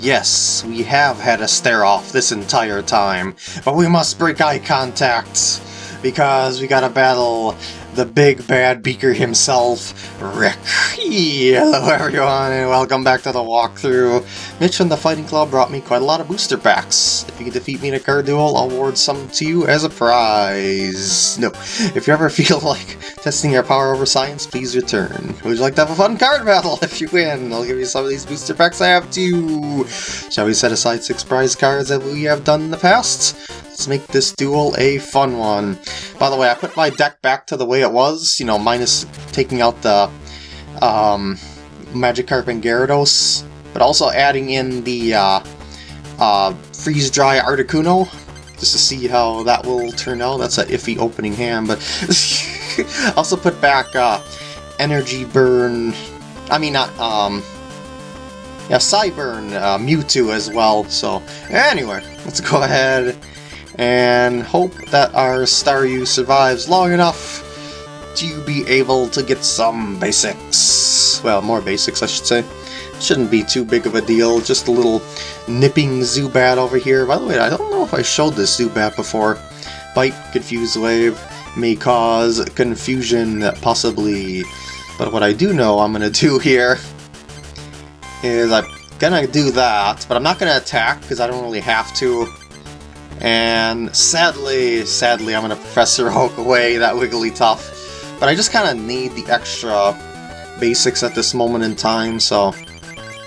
Yes, we have had a stare-off this entire time, but we must break eye contact, because we gotta battle the big bad beaker himself, Rick. Hello everyone, and welcome back to the walkthrough. Mitch from the Fighting Club brought me quite a lot of booster packs. If you can defeat me in a card duel, I'll award some to you as a prize. No, if you ever feel like testing your power over science, please return. Would you like to have a fun card battle? If you win, I'll give you some of these booster packs I have too. Shall we set aside six prize cards that we have done in the past? Let's make this duel a fun one. By the way, I put my deck back to the way it was, you know, minus taking out the um, Magikarp and Gyarados, but also adding in the uh, uh, Freeze Dry Articuno, just to see how that will turn out. That's an iffy opening hand, but also put back uh, Energy Burn, I mean not, um, yeah, Psyburn uh, Mewtwo as well, so anyway, let's go ahead and hope that our Staryu survives long enough to be able to get some basics. Well, more basics, I should say. Shouldn't be too big of a deal, just a little nipping Zubat over here. By the way, I don't know if I showed this Zubat before. Bite, Confuse Wave, may cause confusion, possibly. But what I do know I'm to do here is I'm to do that, but I'm not to attack because I don't really have to. And sadly, sadly, I'm going to Professor Oak away that Wigglytuff. But I just kind of need the extra basics at this moment in time, so...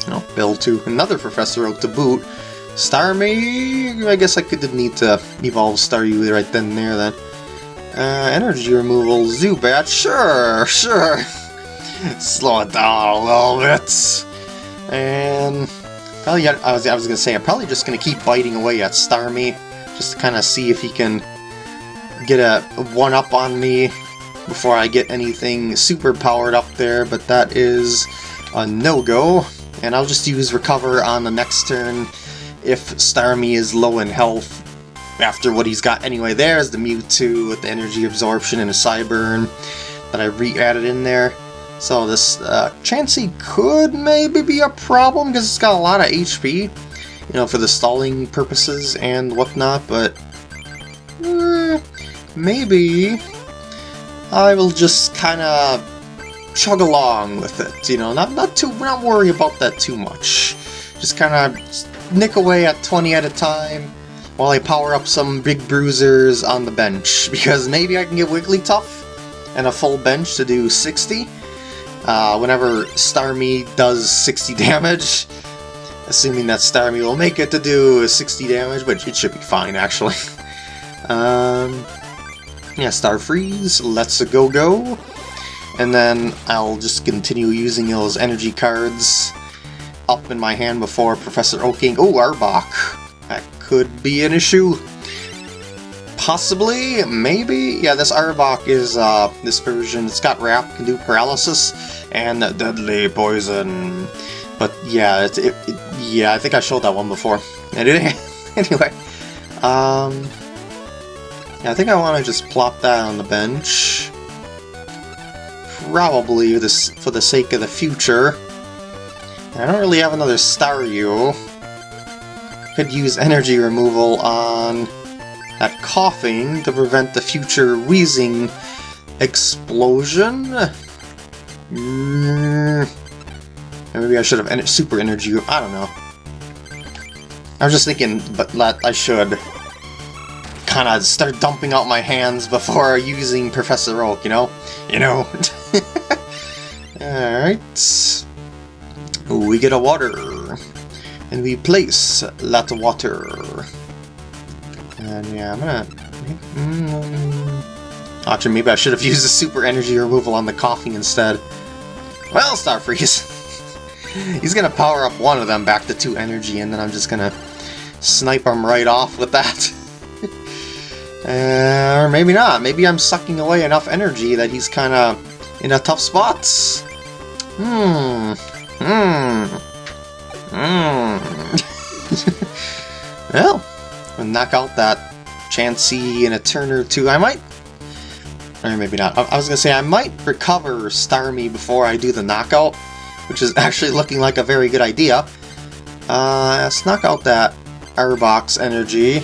You know, build to another Professor Oak to boot. Starmie, I guess I could need to evolve Staryu right then and there then. Uh, energy removal, Zubat, sure, sure. Slow it down a little bit. And probably, I was, I was gonna say, I'm probably just gonna keep biting away at Starmie just to kind of see if he can get a one-up on me before I get anything super powered up there, but that is a no-go. And I'll just use Recover on the next turn if Starmie is low in health after what he's got anyway. There's the Mewtwo with the Energy Absorption and a Psyburn that I re-added in there. So this uh, Chansey could maybe be a problem because it's got a lot of HP you know, for the stalling purposes and whatnot, but eh, maybe I will just kind of chug along with it, you know, not not too not worry about that too much. Just kind of nick away at 20 at a time while I power up some big bruisers on the bench, because maybe I can get Wigglytuff and a full bench to do 60. Uh, whenever Starmie does 60 damage, assuming that Starmie will make it to do 60 damage, but it should be fine, actually. um, yeah, Star Freeze, Let's a Go Go, and then I'll just continue using those energy cards up in my hand before Professor Oaking. Oh, Arbok! That could be an issue. Possibly, maybe? Yeah, this Arbok is, uh, this version, it's got Wrap, can do Paralysis, and Deadly Poison. But yeah, it, it, it, yeah, I think I showed that one before. anyway, um, yeah, I think I want to just plop that on the bench. Probably this for the sake of the future. I don't really have another Staryu. Could use energy removal on that Koffing to prevent the future wheezing explosion. Mm. Maybe I should have super energy. I don't know. I was just thinking, but that I should kind of start dumping out my hands before using Professor Oak, you know? You know? Alright. We get a water. And we place that water. And yeah, I'm gonna... Mm, actually, maybe I should have used the super energy removal on the Koffing instead. Well, Star Freeze. He's gonna power up one of them back to 2 energy, and then I'm just gonna snipe him right off with that. uh, or maybe not. Maybe I'm sucking away enough energy that he's kind of in a tough spot. Hmm. Hmm. Hmm. well, I'll knock out that Chansey in a turn or two. I might... Or maybe not. I, I was gonna say, I might recover Starmie before I do the knockout which is actually looking like a very good idea. Uh, knock out that Arbok's energy.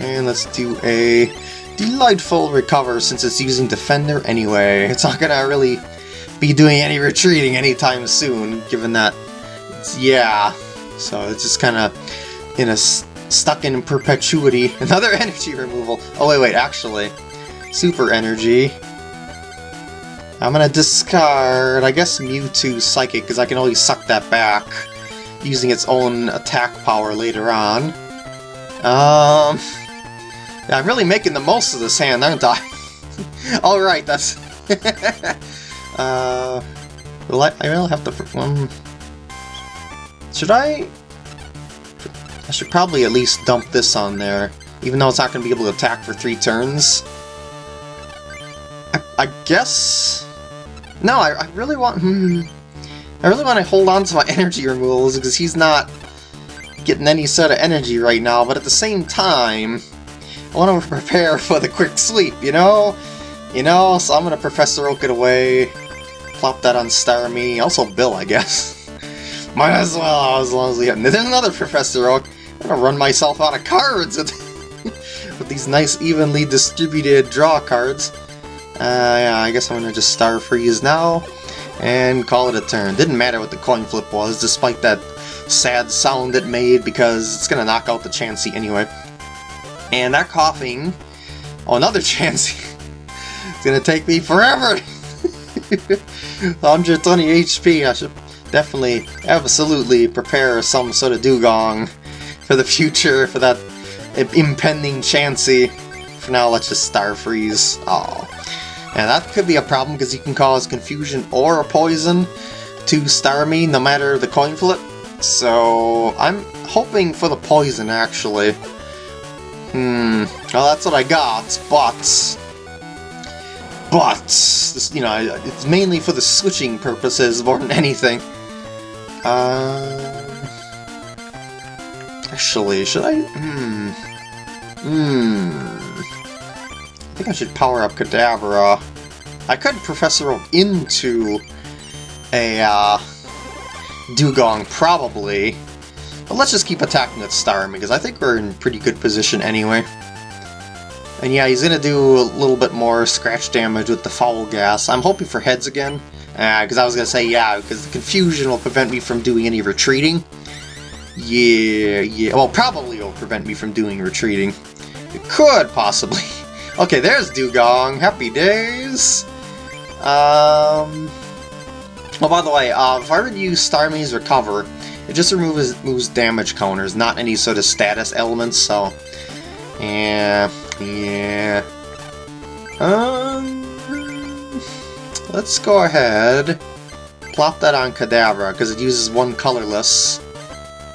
And let's do a delightful recover since it's using Defender anyway. It's not gonna really be doing any retreating anytime soon, given that, yeah. So it's just kind of in a stuck in perpetuity. Another energy removal. Oh wait, wait, actually, super energy. I'm gonna discard, I guess, Mewtwo Psychic, because I can always suck that back using its own attack power later on. Um, I'm really making the most of this hand, aren't I? Alright, that's... uh, will I, I have to... Um, should I... I should probably at least dump this on there, even though it's not going to be able to attack for three turns. I, I guess... No, I, I really want... Hmm, I really want to hold on to my energy removals because he's not getting any sort of energy right now, but at the same time, I want to prepare for the quick sweep, you know? You know, so I'm going to Professor Oak it away, plop that on Starmie, also Bill, I guess. Might as well, as long as we have... There's another Professor Oak. I'm to run myself out of cards with, with these nice evenly distributed draw cards. Uh, yeah, I guess I'm to just Star Freeze now and call it a turn. Didn't matter what the coin flip was, despite that sad sound it made, because it's to knock out the Chansey anyway. And that Koffing... Oh, another Chansey, it's to take me forever! 120 HP, I should definitely, absolutely prepare some sort of Dewgong for the future, for that impending Chansey. For now, let's just Star Freeze. Oh. And that could be a problem because you can cause confusion or a poison to Starmie no matter the coin flip. So I'm hoping for the poison actually. Hmm, well that's what I got, but... But, this, you know, it's mainly for the switching purposes more than anything. Uh, actually, should I... Hmm... Hmm think I should power up Kadabra. I could Professor Oak into a uh, Dewgong, probably. But let's just keep attacking at Starmie, because I think we're in pretty good position anyway. And yeah, he's gonna do a little bit more scratch damage with the Foul Gas. I'm hoping for heads again, because uh, I was gonna say yeah, because the confusion will prevent me from doing any retreating. Yeah, yeah, well probably will prevent me from doing retreating. It could, possibly. Okay, there's Dewgong. Happy days. Um. Oh, by the way, uh, if I were to use Starmie's Recover, it just removes, removes damage counters, not any sort of status elements, so... Yeah, yeah... Um... Let's go ahead, plop that on Kadabra, because it uses one colorless.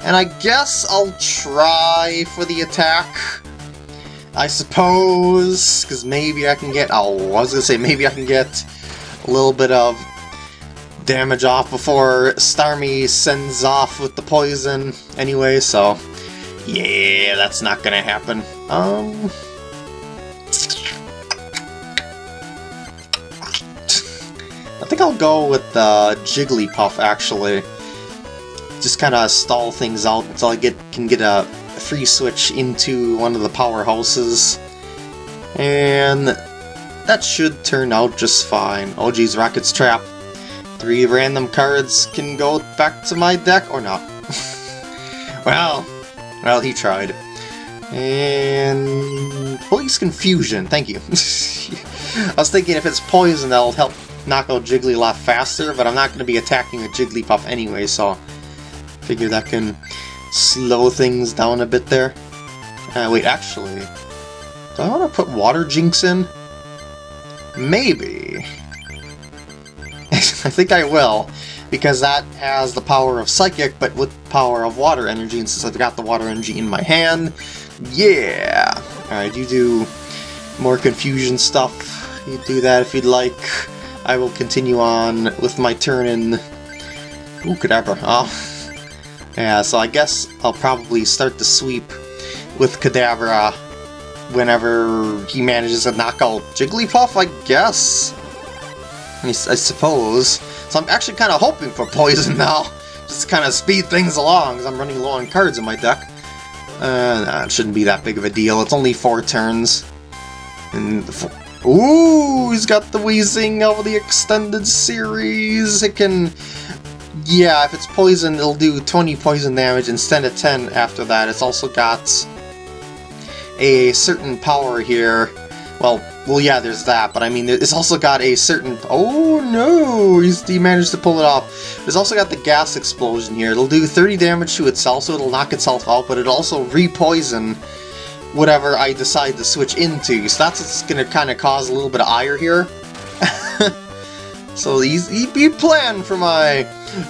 And I guess I'll try for the attack. I suppose, because maybe I can get, oh, I was going to say, maybe I can get a little bit of damage off before Starmie sends off with the poison anyway, so yeah, that's not going to happen. Um... I think I'll go with the uh, Jigglypuff, actually. Just kind of stall things out until I get can get a free switch into one of the powerhouses. And that should turn out just fine. Oh geez, Rocket's Trap. Three random cards can go back to my deck or not. well, well, he tried. And police confusion, thank you. I was thinking if it's poison that'll help knock out Jiggly a lot faster, but I'm not going to be attacking a Jigglypuff anyway, so figure that can slow things down a bit there. Uh, wait, actually, do I want to put Water Jynx in? Maybe. I think I will, because that has the power of Psychic, but with power of Water Energy, and since I've got the Water Energy in my hand, yeah! Alright, you do more confusion stuff. You do that if you'd like. I will continue on with my turn in... Ooh, Kadabra. Oh, yeah, so I guess I'll probably start the sweep with Kadabra whenever he manages to knock out Jigglypuff, I guess? I, suppose. So I'm actually kind of hoping for poison now, just kind of speed things along, because I'm running low on cards in my deck. Uh, nah, it shouldn't be that big of a deal. It's only four turns. And Ooh, he's got the Weezing of the extended series. It can... Yeah, if it's poison, it'll do 20 poison damage instead of 10 after that. It's also got a certain power here. Well, well, yeah, there's that, but I mean, it's also got a certain... Oh, no! He's, he managed to pull it off. It's also got the gas explosion here. It'll do 30 damage to itself, so it'll knock itself out, but it'll also re-poison whatever I decide to switch into. So that's what's going to kind of cause a little bit of ire here. so he's, he, he planned for my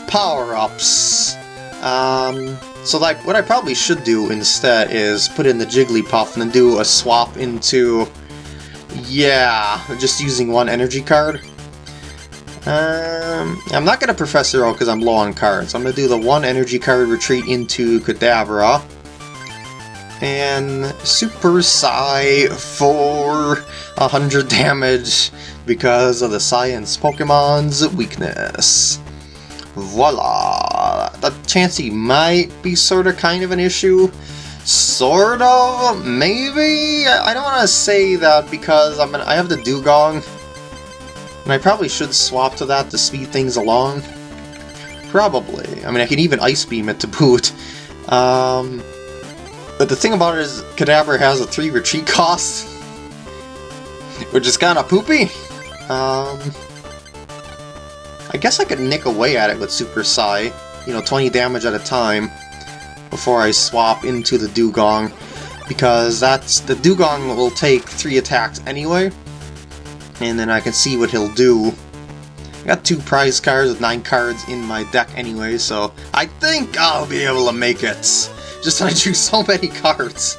power-ups. Um, so like, what I probably should do instead is put in the Jigglypuff and then do a swap into yeah, just using one energy card. Um, I'm not going to Professor Oak because I'm low on cards. I'm going to do the one energy card retreat into Kadabra. And Super Psy for 100 damage because of the Science Pokemon's weakness. Voila! The Chansey might be sort of kind of an issue, Sort of, maybe? I don't want to say that because I'm gonna, I have the Dewgong. and I probably should swap to that to speed things along. Probably. I mean, I can even Ice Beam it to boot. Um, but the thing about it is, Kadabra has a 3 retreat cost, which is kind of poopy. Um, I guess I could nick away at it with Super Psy, you know, 20 damage at a time before I swap into the Dewgong, because that's the Dewgong will take three attacks anyway, and then I can see what he'll do. I got two prize cards with nine cards in my deck anyway, so I think I'll be able to make it. Just I drew so many cards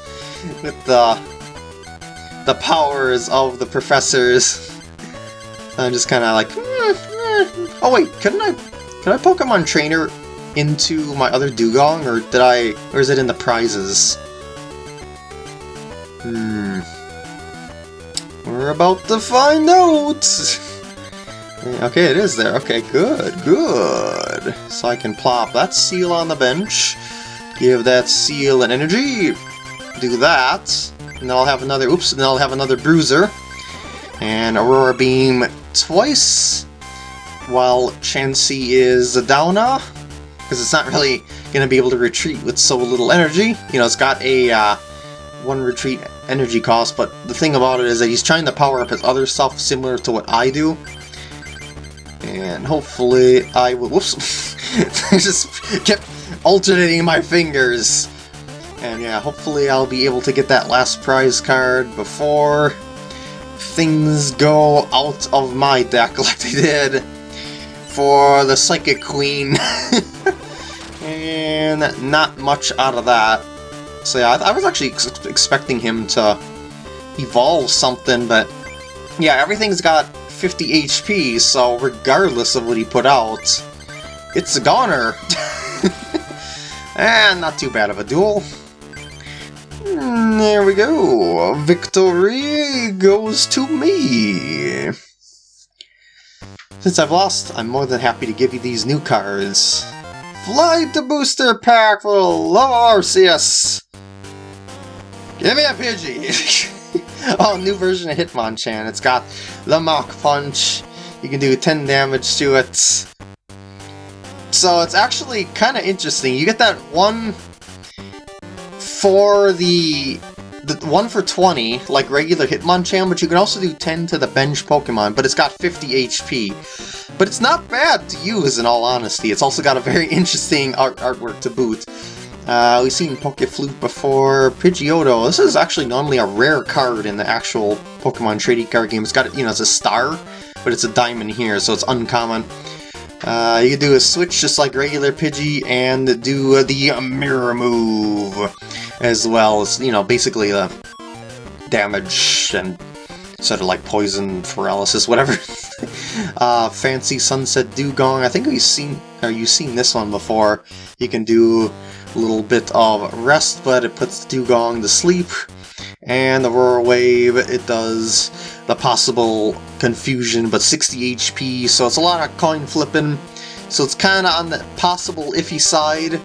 with the the powers of the professors. I'm just kind of like, mm. Oh wait, couldn't I? Can I Pokemon Trainer into my other Dewgong, or did I... or is it in the prizes? Hmm... We're about to find out! okay, it is there. Okay, good, good. So I can plop that Seel on the bench, give that Seel an energy, do that, and then I'll have another... oops, and then I'll have another Bruiser, and Aurora Beam twice, while Chansey is a Downa, because it's not really going to be able to retreat with so little energy. You know, it's got a uh, one retreat energy cost, but the thing about it is that he's trying to power up his other stuff similar to what I do. And hopefully I will... Whoops! I just kept alternating my fingers. And yeah, hopefully I'll be able to get that last prize card before things go out of my deck like they did for the Psychic Queen. and not much out of that. So yeah, I, I was actually ex expecting him to evolve something, but yeah, everything's got 50 HP, so regardless of what he put out, it's a goner. and not too bad of a duel. Hmm, there we go. Victory goes to me. Since I've lost, I'm more than happy to give you these new cards. Fly the booster pack for Love Arceus! Give me a Pidgey! oh, new version of Hitmonchan. It's got the Mach Punch. You can do 10 damage to it. So it's actually kind of interesting. You get that one for the the one for 20, like regular Hitmonchan, but you can also do 10 to the bench Pokemon, but it's got 50 HP. But it's not bad to use, in all honesty. It's also got a very interesting art artwork to boot. Uh, we've seen Pokeflute before, Pidgeotto. This is actually normally a rare card in the actual Pokemon trading card game. It's got, you know, it's a star, but it's a diamond here, so it's uncommon. Uh, you do a switch just like regular Pidgey and do the mirror move as well as, you know, basically the damage and sort of like poison, paralysis, whatever. uh, fancy Sunset Dewgong. I think we've seen, or you've seen this one before. You can do a little bit of rest, but it puts the Dewgong to sleep. And the Aurora Wave, it does the possible confusion, but 60 HP, so it's a lot of coin flipping. so it's kind of on the possible iffy side.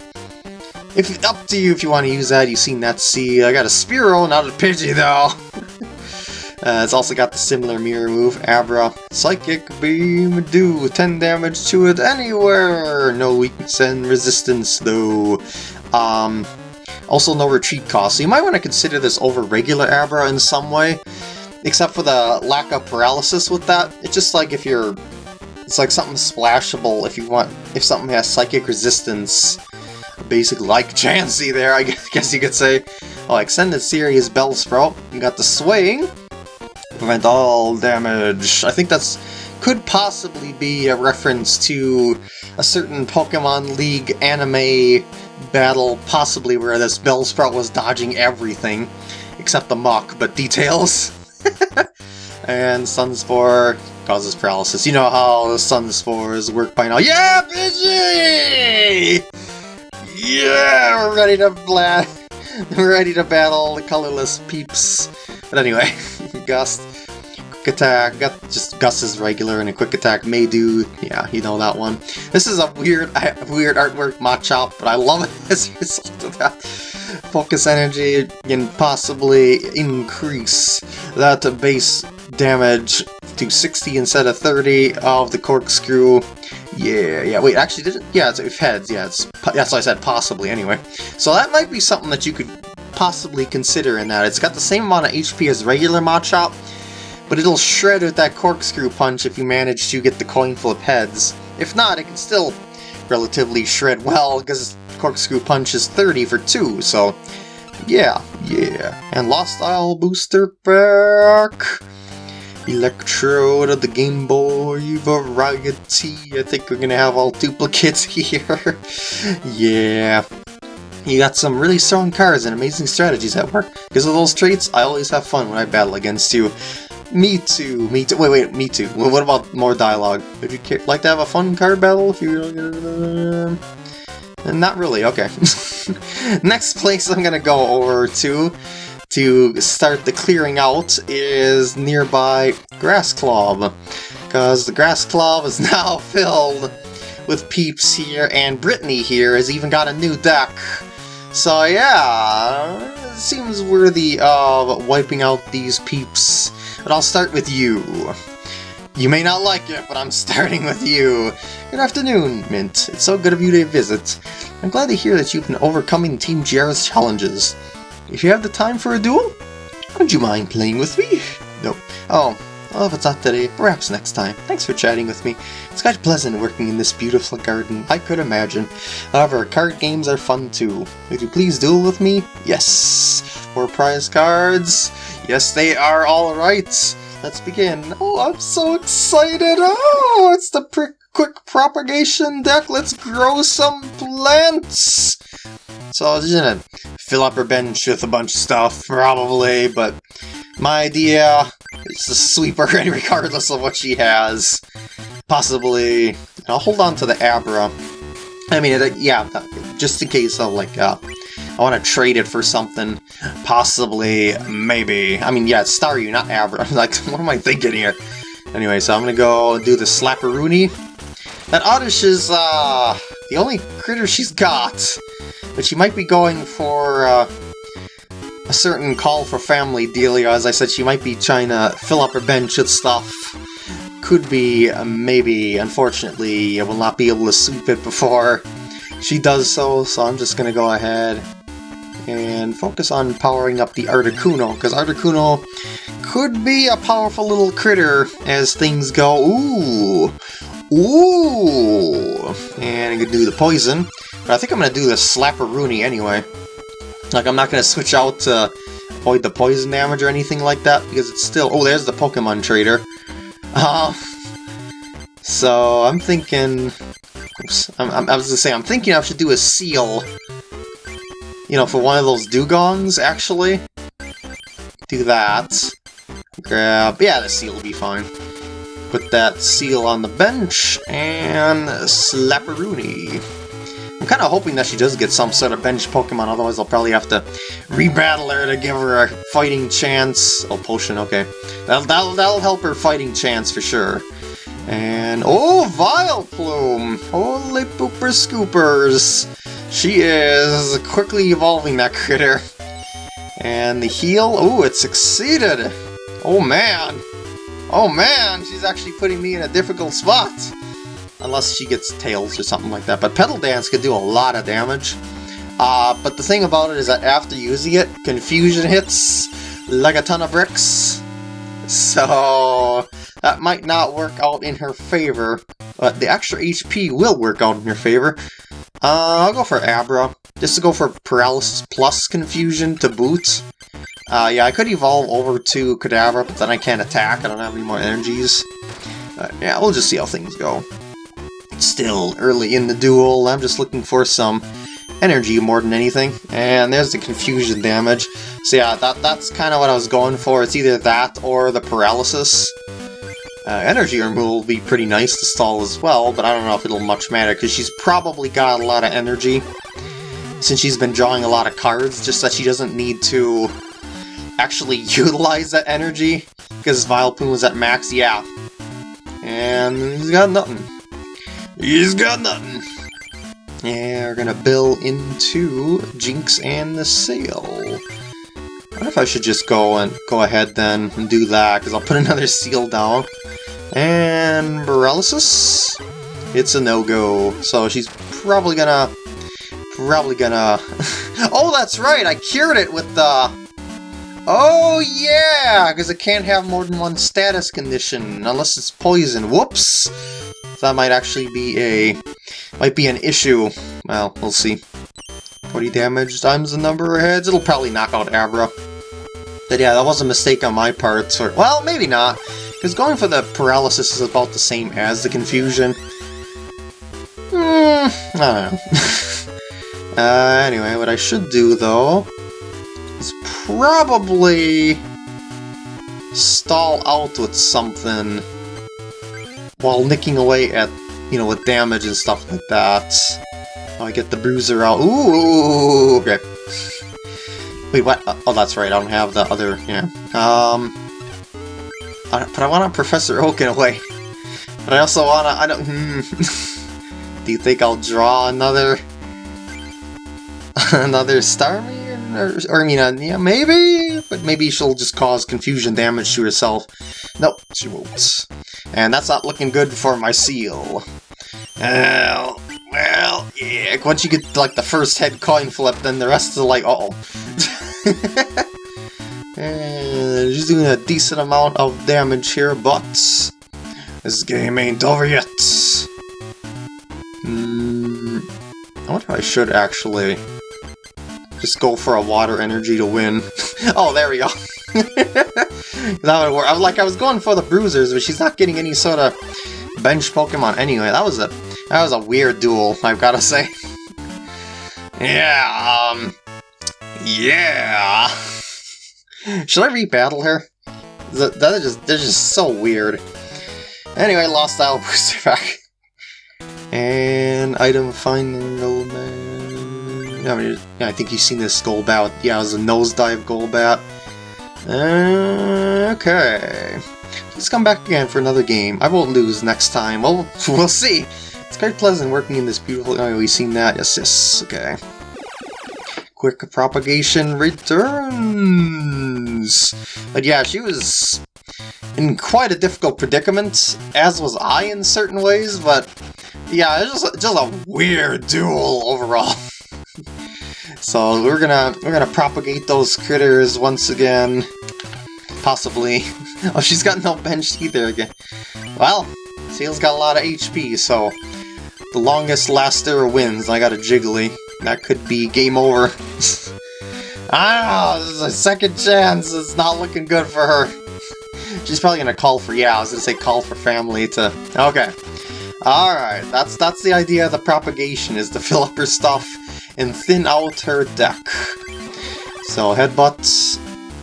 If Up to you if you want to use that, you've seen that See, I got a Spearow, not a Pidgey though! uh, it's also got the similar mirror move, Abra. Psychic Beam, do 10 damage to it anywhere! No weakness and resistance though. Um, also no retreat cost, so you might want to consider this over regular Abra in some way. Except for the lack of paralysis with that. It's just like if you're... It's like something splashable if you want... If something has psychic resistance. Basically like Chansey there, I guess you could say. Oh, Extended Series Bellsprout. You got the Swaying. Prevent all damage. I think that's could possibly be a reference to a certain Pokemon League anime battle, possibly where this Bellsprout was dodging everything, except the Muk, but details. and Sunspore causes paralysis. You know how the Sunspores work by now. Yeah, Pidgey! Yeah, we're ready to bla we're ready to battle the colorless peeps. But anyway, Gust, quick attack, got just Gust is regular and a quick attack may do, yeah, you know that one. This is a weird weird artwork Machop, but I love it as a result of that. Focus energy can possibly increase that base damage to 60 instead of 30 of the corkscrew. Yeah, yeah, wait, actually, did it? Yeah, it's heads, yeah, it's, that's why I said possibly anyway. So that might be something that you could possibly consider in that. It's got the same amount of HP as regular Machop, but it'll shred with that corkscrew punch if you manage to get the coin flip heads. If not, it can still relatively shred well, because corkscrew punch is 30 for 2, so yeah, yeah. And Lost Isle Booster back! Electrode of the Game Boy variety. I think we're gonna have all duplicates here. yeah. You got some really strong cards and amazing strategies at work. Because of those traits, I always have fun when I battle against you. Me too, me too. Wait, wait, me too. Well, What about more dialogue? Would you like to have a fun card battle if you... Not really, okay. Next place I'm gonna go over to to start the clearing out is nearby Grass Club. Because the Grass Club is now filled with peeps here, and Brittany here has even got a new deck. So yeah, it seems worthy of wiping out these peeps. But I'll start with you. You may not like it, but I'm starting with you. Good afternoon, Mint. It's so good of you to visit. I'm glad to hear that you've been overcoming Team GR's challenges. If you have the time for a duel, would you mind playing with me? No. Oh, well, if it's not today, perhaps next time. Thanks for chatting with me. It's quite pleasant working in this beautiful garden, I could imagine. However, card games are fun too. Would you please duel with me? Yes. For prize cards? Yes, they are alright. Let's begin. Oh, I'm so excited. Oh, it's the quick propagation deck. Let's grow some plants. So I was just gonna fill up her bench with a bunch of stuff, probably, but my idea is to sweep her in regardless of what she has. Possibly, I'll hold on to the Abra. I mean, yeah, just in case of, like, uh, I want to trade it for something. Possibly, maybe. I mean, yeah, Staryu, not Abra. like, what am I thinking here? Anyway, so I'm gonna go do the Slapperoonie. That Oddish is, uh, the only critter she's got. But she might be going for uh, a certain call for family dealio. As I said, she might be trying to fill up her bench with stuff. Could be, uh, maybe, unfortunately, I will not be able to sweep it before she does so, so I'm just gonna go ahead and focus on powering up the Articuno, because Articuno could be a powerful little critter as things go. Ooh! Ooh! And I could do the poison. But I think I'm to do the Slapperoonie anyway. Like, I'm not to switch out to avoid the poison damage or anything like that, because it's still... Oh, there's the Pokemon Trader. Uh, so, I'm thinking... Oops, I'm, I'm, I was to say, I'm thinking I should do a Seel. You know, for one of those Dewgongs, actually. Do that. Grab... Yeah, the Seel will be fine. Put that Seel on the bench, and Slapperoonie. I'm kind of hoping that she does get some sort of bench Pokemon, otherwise I'll probably have to rebattle her to give her a fighting chance. Oh, potion, okay. That'll, that'll, that'll help her fighting chance for sure. And, oh, Vileplume! Holy pooper scoopers! She is quickly evolving that critter. And the heal, oh, it succeeded! Oh man! Oh man, she's actually putting me in a difficult spot! Unless she gets tails or something like that. But Petal Dance could do a lot of damage. Uh, but the thing about it is that after using it, Confusion hits like a ton of bricks. So that might not work out in her favor. But the extra HP will work out in her favor. Uh, I'll go for Abra, just to go for Paralysis plus Confusion to boot. Uh, yeah, I could evolve over to Kadabra, but then I can't attack, I don't have any more energies. Uh, yeah, we'll just see how things go. Still early in the duel, I'm just looking for some energy more than anything. And there's the confusion damage. So yeah, that that's kind of what I was going for. It's either that or the paralysis. Uh, energy removal will be pretty nice to stall as well, but I don't know if it'll much matter, because she's probably got a lot of energy, since she's been drawing a lot of cards, just that she doesn't need to actually utilize that energy, because Vileplume was at max, yeah. And he's got nothing. He's got nothing. Yeah, we're gonna bill into Jynx and the Seel. I wonder if I should just go and go ahead then and do that, because I'll put another Seel down. And paralysis? It's a no-go, so she's probably gonna... Probably gonna... oh, that's right, I cured it with the... Oh, yeah! Because it can't have more than one status condition, unless it's poison. Whoops! That might actually be a... Might be an issue. Well, we'll see. 40 damage times the number of heads. It'll probably knock out Abra. But yeah, that was a mistake on my part. Or, well, maybe not. Because going for the paralysis is about the same as the confusion. Hmm, I don't know. uh, anyway, what I should do, though, is probably stall out with something while nicking away at, you know, with damage and stuff like that. Oh, I get the bruiser out. Ooh, okay. Wait, what? Oh, that's right, I don't have the other, yeah. Um, but I want a Professor Oak in a way. But I also want to, I don't, hmm. Do you think I'll draw another, another Starmie? Or, or, I mean, uh, yeah, maybe? But maybe she'll just cause confusion damage to herself. Nope, she won't. And that's not looking good for my Seel. Well, well, yeah, once you get, like, the first head coin flip, then the rest is like, uh oh And she's doing a decent amount of damage here, but this game ain't over yet. Mm, I wonder if I should actually just go for a water energy to win. oh, there we go. that would work. I was like, I was going for the bruisers, but she's not getting any sort of bench Pokemon anyway. That was a that was a weird duel, I've gotta say. yeah, um, yeah. Should I rebattle her? That, that is just, they're just so weird. Anyway, lost style booster back. And item finding Golbat. I mean, yeah, I think you've seen this Golbat. Yeah, it was a nosedive Golbat. Uh, okay. Let's come back again for another game. I won't lose next time. Well, we'll see. It's quite pleasant working in this beautiful... Oh, we've seen that. Yes, yes. Okay. Quick propagation returns! But yeah, she was in quite a difficult predicament, as was I in certain ways, but yeah, it's just, just a weird duel overall. so we're gonna we're gonna propagate those critters once again. Possibly. oh, she's got no bench either again. Well, Seel's got a lot of HP, so the longest laster wins. I got a Jiggly. That could be game over. Don't ah, this is a second chance. It's not looking good for her. She's probably gonna call for, yeah, I was gonna say call for family to... Okay. Alright, that's that's the idea of the propagation, is to fill up her stuff and thin out her deck. So, headbutts,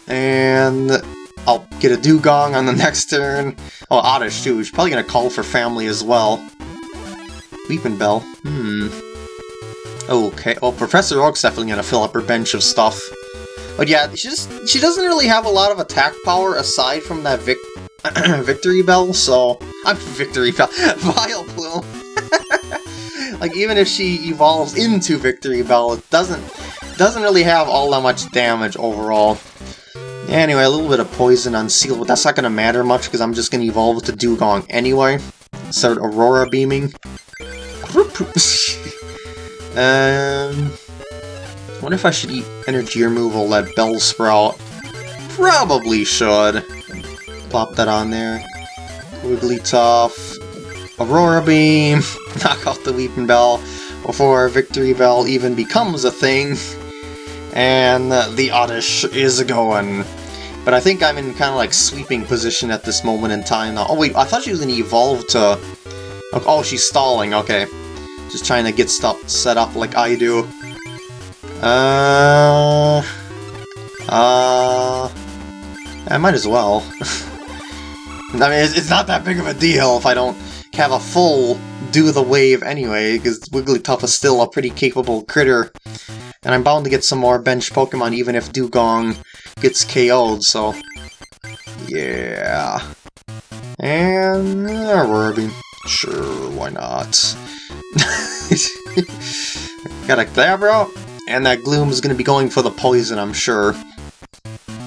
and I'll get a Dewgong on the next turn. Oh, Oddish too, she's probably gonna call for family as well. Weepinbell, hmm. Okay, well, Professor Oak's definitely gonna fill up her bench of stuff. But yeah, she just she doesn't really have a lot of attack power aside from that Vic Victreebel, so... I'm Victreebel. Vileplume! Like, even if she evolves into Victreebel, it doesn't, doesn't really have all that much damage overall. Anyway, a little bit of poison on Seel, but that's not to matter much because I'm just to evolve to Dewgong anyway. Start Aurora Beaming. um, wonder if I should eat energy removal that Bellsprout. Probably should. Plop that on there. Wigglytuff. Aurora Beam. Knock off the Weepinbell before Victreebel even becomes a thing. And the Oddish is going. But I think I'm in kind of like sweeping position at this moment in time. Oh wait, I thought she was going to evolve to... Oh, she's stalling, okay. Just trying to get stuff set up like I do. Uh... Uh... I might as well. I mean, it's not that big of a deal if I don't have a full do the wave anyway, because Wigglytuff is still a pretty capable critter. And I'm bound to get some more bench Pokemon even if Dewgong gets KO'd, so... Yeah... And... Uh, Ruby. Sure, why not? Got a Glabro, and that Gloom is going to be going for the poison, I'm sure.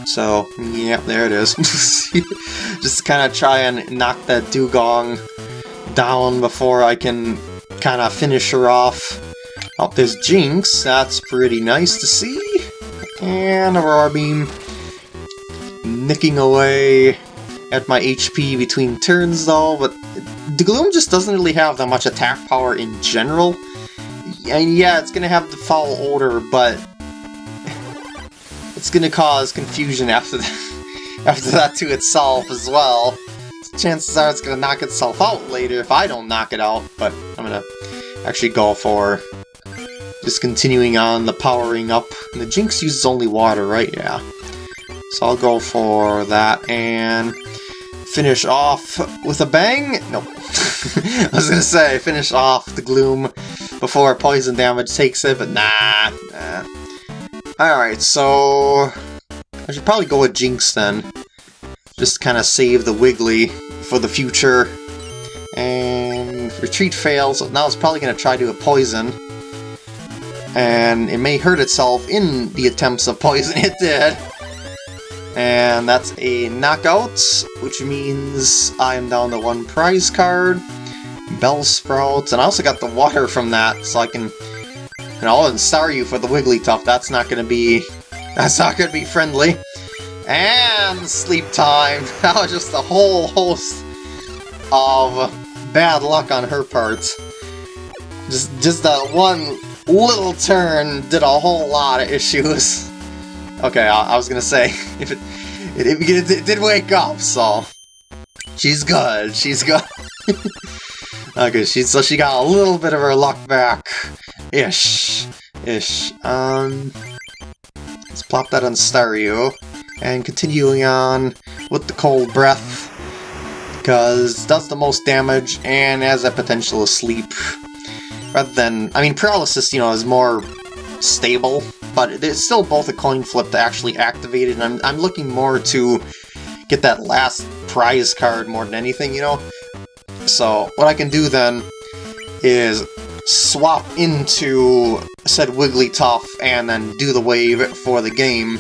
So, yeah, there it is. Just kind of try and knock that Dewgong down before I can kind of finish her off. Oh, there's Jynx, That's pretty nice to see. And Aurora Beam. Nicking away at my HP between turns, though, but the Gloom just doesn't really have that much attack power in general. And yeah, it's gonna have the foul odor, but it's gonna cause confusion after that, after that to itself as well. Chances are it's gonna knock itself out later if I don't knock it out, but I'm gonna actually go for just continuing on the powering up. And the Jynx uses only water, right? Yeah. So I'll go for that and finish off with a bang. Nope. I was gonna say, finish off the Gloom before poison damage takes it, but nah. nah. Alright, so... I should probably go with Jynx then. Just kind of save the Wiggly for the future. And retreat fails, now it's probably going to try to do a poison. And it may hurt itself in the attempts of poison it did. And that's a knockout, which means I am down to one prize card. Bellsprouts, and I also got the water from that, so I can... And sorry you for the Wigglytuff, that's not gonna be... That's not gonna be friendly. And sleep time! That was just a whole host of bad luck on her part. Just, just that one little turn did a whole lot of issues. Okay, I, I was gonna say, if it, it, it, it, did wake up, so... She's good, she's good. okay, she, so she got a little bit of her luck back. Ish. Ish. Um... Let's plop that on Staryu. And continuing on with the Cold Breath. Because does the most damage and has that potential of sleep. Rather than... I mean, Paralysis, you know, is more stable but it's still both a coin flip to actually activate it, and I'm, I'm looking more to get that last prize card more than anything, you know? So, what I can do then is swap into said Wigglytuff and then do the wave for the game.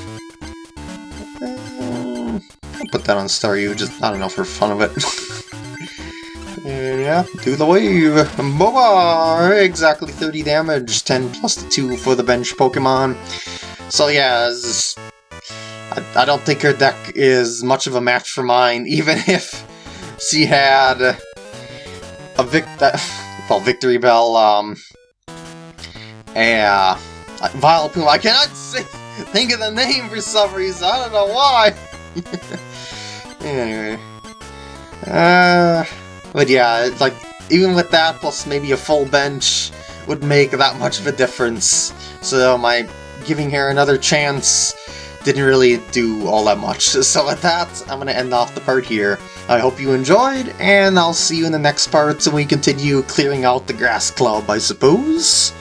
Uh, put that on Staryu, just, I don't know, for fun of it. yeah, do the wave. Boba! Exactly 30 damage, 10 plus the 2 for the bench Pokemon. So yeah, this, I, I don't think her deck is much of a match for mine, even if she had a vic well, Victreebel, um, and Vileplume. I cannot say, think of the name for some reason. I don't know why. Anyway, uh, but yeah, it's like even with that plus maybe a full bench would make that much of a difference. So my giving her another chance didn't really do all that much. So with that, I'm going to end off the part here. I hope you enjoyed, and I'll see you in the next part when we continue clearing out the Grass Club, I suppose.